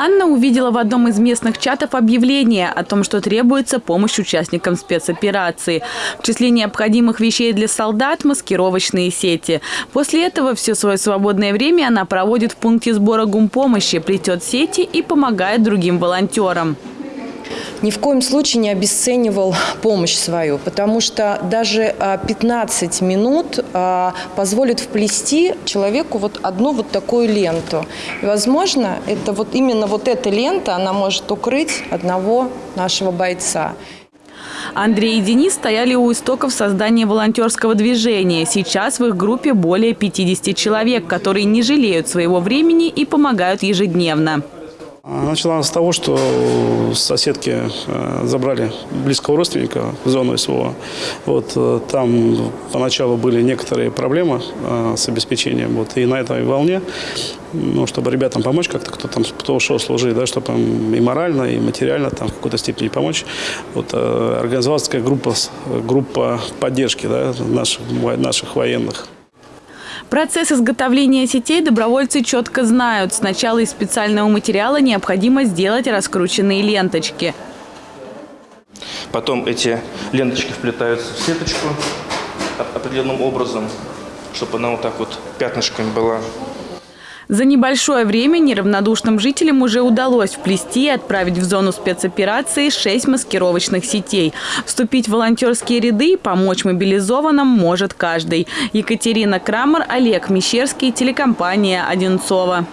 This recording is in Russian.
Анна увидела в одном из местных чатов объявление о том, что требуется помощь участникам спецоперации. В числе необходимых вещей для солдат – маскировочные сети. После этого все свое свободное время она проводит в пункте сбора гумпомощи, плетет сети и помогает другим волонтерам ни в коем случае не обесценивал помощь свою, потому что даже 15 а, минут а, позволит вплести человеку вот одну вот такую ленту. И, возможно, это вот именно вот эта лента, она может укрыть одного нашего бойца. Андрей и Денис стояли у истоков создания волонтерского движения. Сейчас в их группе более 50 человек, которые не жалеют своего времени и помогают ежедневно. Начала с того, что соседки э, забрали близкого родственника в зону СВО. Вот, э, там поначалу были некоторые проблемы э, с обеспечением. Вот, и на этой волне, ну, чтобы ребятам помочь как-то, кто там кто ушел служить, да, чтобы им и морально, и материально там, в какой-то степени помочь, вот, организовалась такая группа, группа поддержки да, наших, наших военных. Процесс изготовления сетей добровольцы четко знают. Сначала из специального материала необходимо сделать раскрученные ленточки. Потом эти ленточки вплетаются в сеточку определенным образом, чтобы она вот так вот пятнышками была за небольшое время неравнодушным жителям уже удалось вплести и отправить в зону спецоперации шесть маскировочных сетей. Вступить в волонтерские ряды и помочь мобилизованным может каждый. Екатерина Крамер, Олег Мещерский, телекомпания «Одинцова».